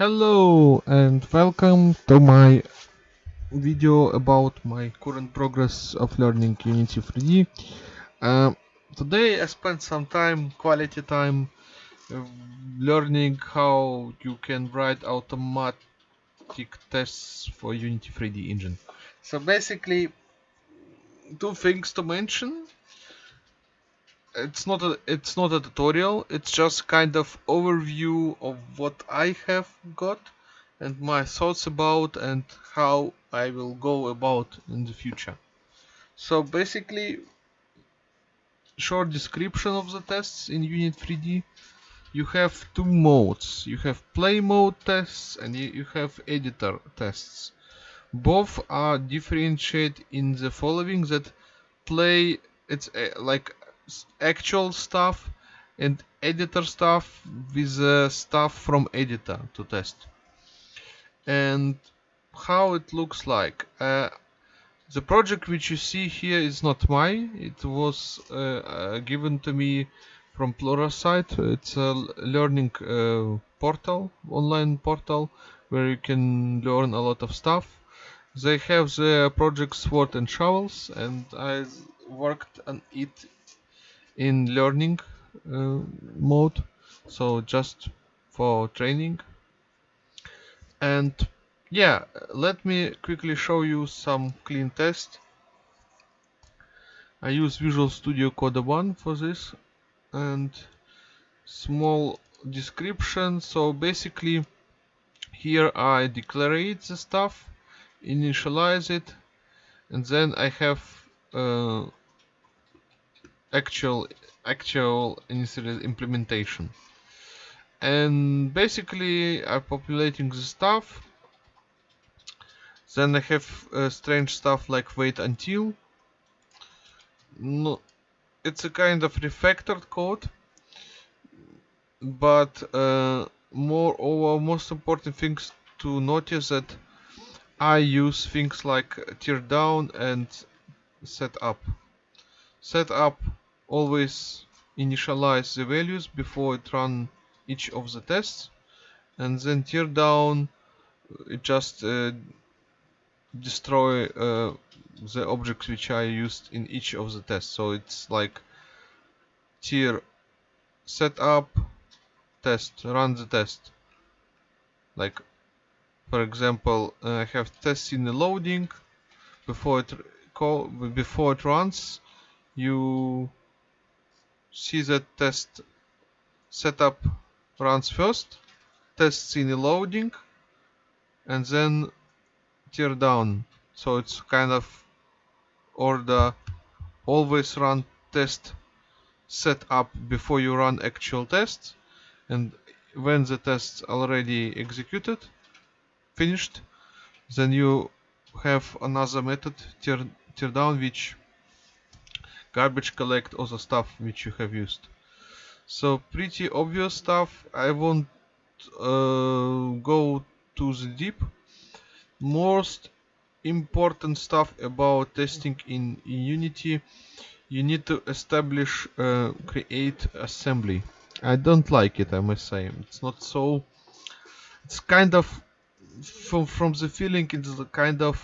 Hello and welcome to my video about my current progress of learning Unity 3D. Uh, today I spent some time, quality time, uh, learning how you can write automatic tests for Unity 3D engine. So basically, two things to mention it's not a it's not a tutorial it's just kind of overview of what I have got and my thoughts about and how I will go about in the future. So basically short description of the tests in Unity 3D you have two modes. You have play mode tests and you have editor tests. Both are differentiated in the following that play it's a, like actual stuff and editor stuff with uh, stuff from editor to test. And how it looks like uh, the project which you see here is not mine. It was uh, uh given to me from Pluralsight. It's a learning uh, portal online portal where you can learn a lot of stuff. They have the project sword and shovels and I worked on it in learning uh, mode. So just for training. And yeah let me quickly show you some clean test. I use Visual Studio Code 1 for this. And small description. So basically here I declare the stuff initialize it and then I have uh, actual actual implementation. And basically I'm populating the stuff. Then I have uh, strange stuff like wait until. No, it's a kind of refactored code. But uh, moreover most important things to notice that I use things like tear down and set up. Set up always initialize the values before it run each of the tests and then tear down uh, it just uh, destroy uh, the objects which I used in each of the tests. So it's like tear set up test run the test. Like for example uh, I have tests in the loading. Before it call before it runs you see that test setup runs first, tests in loading, and then tear down. So it's kind of order always run test setup before you run actual tests and when the tests already executed finished then you have another method tear, tear down which garbage collect the stuff which you have used. So pretty obvious stuff. I won't uh, go to the deep. Most important stuff about testing in, Unity you need to establish uh, create assembly. I don't like it I must say. It's not so it's kind of from from the feeling it's the kind of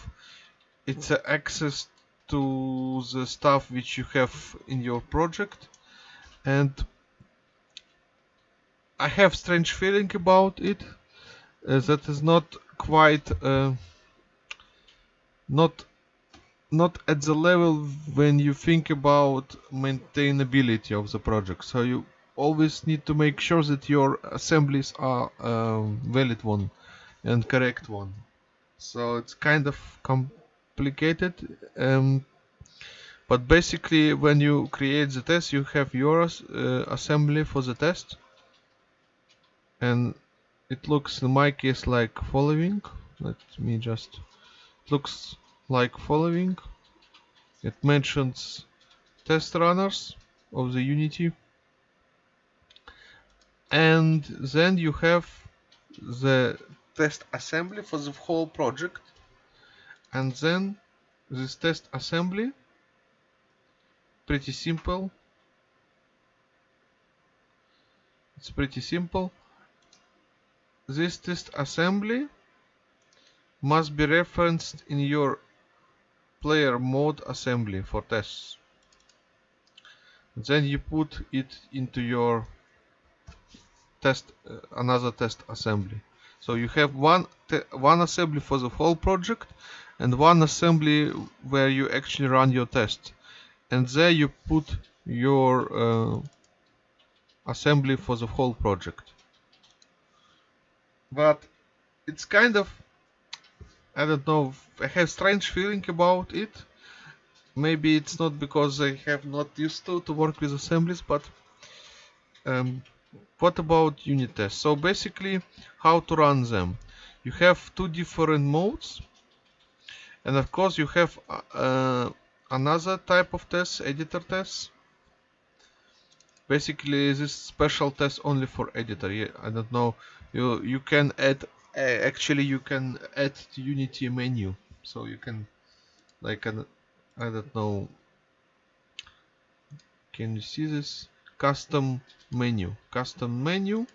it's access to the stuff which you have in your project. And I have strange feeling about it. Uh, that is not quite uh, not not at the level when you think about maintainability of the project. So you always need to make sure that your assemblies are um, valid one and correct one. So it's kind of complicated um, but basically when you create the test you have your uh, assembly for the test. And it looks in my case like following. Let me just looks like following. It mentions test runners of the unity. And then you have the test assembly for the whole project and then this test assembly pretty simple it's pretty simple this test assembly must be referenced in your player mode assembly for tests. Then you put it into your test uh, another test assembly. So you have one one assembly for the whole project and one assembly where you actually run your test. And there you put your uh, assembly for the whole project. But it's kind of I don't know I have strange feeling about it. Maybe it's not because I have not used to to work with assemblies, but um, what about unit tests? So basically, how to run them? You have two different modes, and of course you have uh, uh, another type of test editor test Basically, this special test only for editor. I don't know. You you can add. Uh, actually, you can add Unity menu, so you can like an I don't know. Can you see this? custom menu custom menu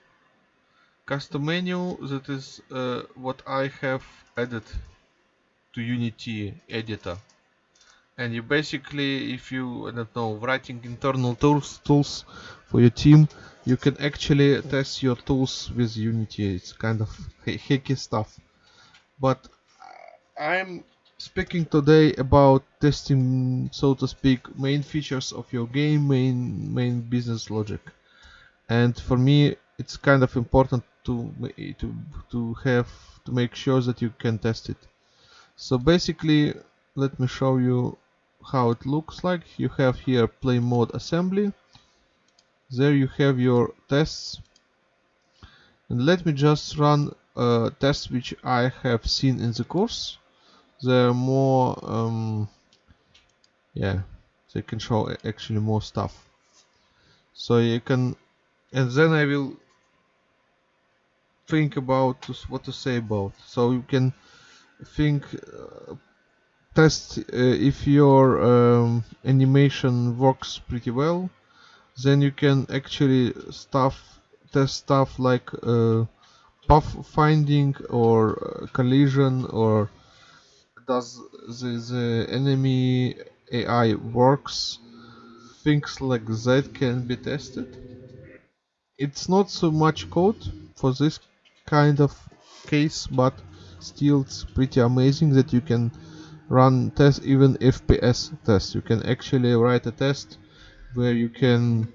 custom menu that is uh, what I have added to Unity editor. And you basically if you I don't know writing internal tools tools for your team you can actually test your tools with Unity. It's kind of hacky stuff. But I'm speaking today about testing so to speak main features of your game main main business logic. And for me it's kind of important to to to have to make sure that you can test it so basically let me show you how it looks like. You have here play mode assembly. There you have your tests. And let me just run a test which I have seen in the course. They're more um, yeah they can show actually more stuff. So you can and then I will think about what to say about. So you can think uh, test uh, if your um, animation works pretty well then you can actually stuff test stuff like uh, path finding or uh, collision or does the, the enemy AI works, things like that can be tested. It's not so much code for this kind of case, but still it's pretty amazing that you can run test even FPS test. You can actually write a test where you can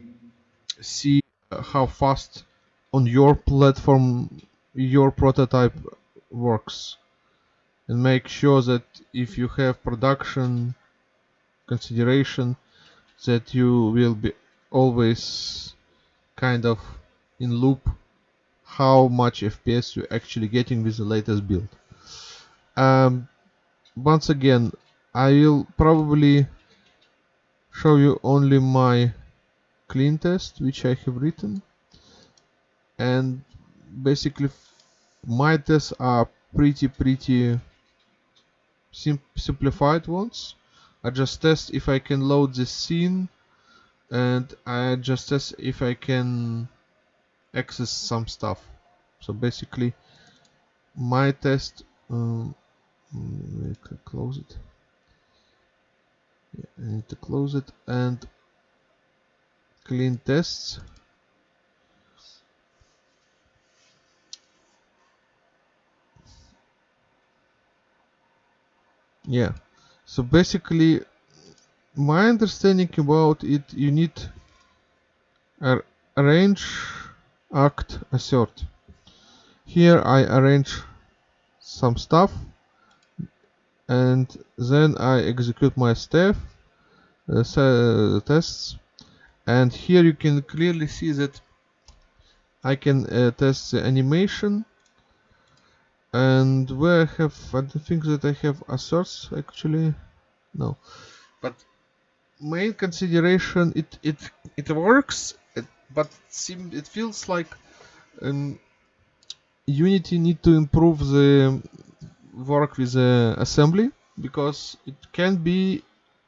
see how fast on your platform your prototype works and make sure that if you have production consideration that you will be always kind of in loop how much FPS you're actually getting with the latest build. Um, once again, I will probably show you only my clean test which I have written and basically my tests are pretty pretty sim simplified ones. I just test if I can load the scene and I just test if I can access some stuff. So basically my test um, close it. Yeah, I need to close it and clean tests. yeah so basically my understanding about it you need arrange act assert. Here I arrange some stuff and then I execute my step uh, tests and here you can clearly see that I can uh, test the animation and where I have I don't think that I have asserts actually no. But main consideration it it it works it, but it feels like um, Unity need to improve the work with the assembly because it can be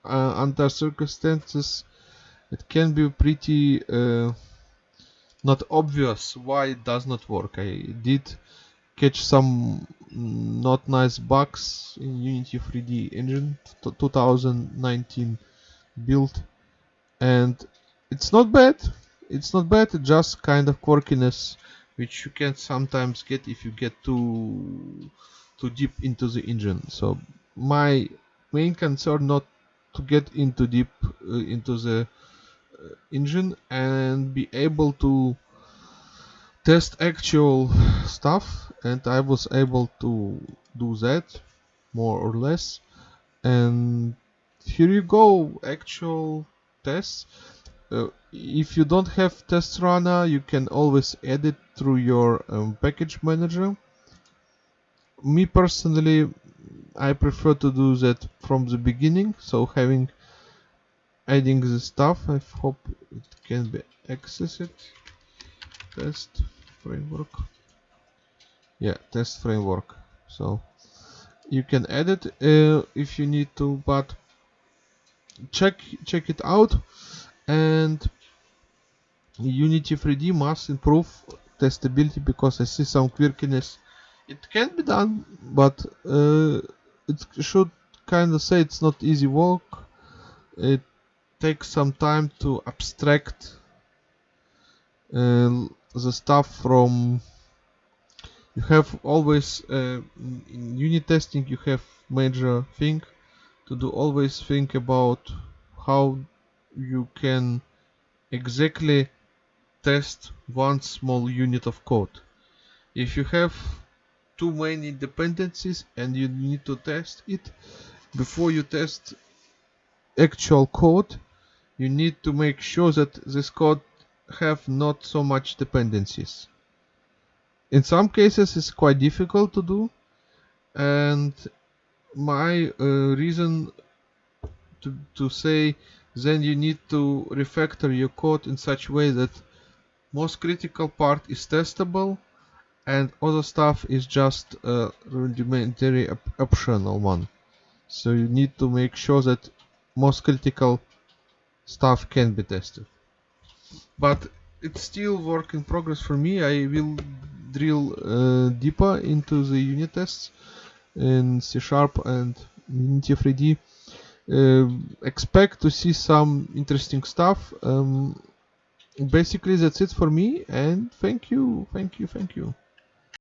uh, under circumstances it can be pretty uh, not obvious why it does not work. I did catch some not nice bugs in Unity 3D engine 2019 build and it's not bad it's not bad just kind of quirkiness which you can sometimes get if you get too too deep into the engine. So my main concern not to get into deep uh, into the uh, engine and be able to test actual stuff and I was able to do that more or less. And here you go actual tests uh, if you don't have test runner you can always edit through your um, package manager. Me personally I prefer to do that from the beginning so having adding the stuff I hope it can be accessed. Test framework. Yeah test framework. So you can edit uh, if you need to but check check it out and Unity 3D must improve testability because I see some quirkiness. It can be done but uh, it should kind of say it's not easy work. It takes some time to abstract uh, the stuff from you have always uh, in unit testing you have major thing to do always think about how you can exactly test one small unit of code if you have too many dependencies and you need to test it before you test actual code you need to make sure that this code have not so much dependencies. In some cases it's quite difficult to do and my uh, reason to, to say then you need to refactor your code in such way that most critical part is testable and other stuff is just a rudimentary op optional one. So you need to make sure that most critical stuff can be tested but it's still work in progress for me. I will drill uh, deeper into the unit tests in C Sharp and Unity 3D. Uh, expect to see some interesting stuff. Um, basically, that's it for me. And thank you, thank you, thank you.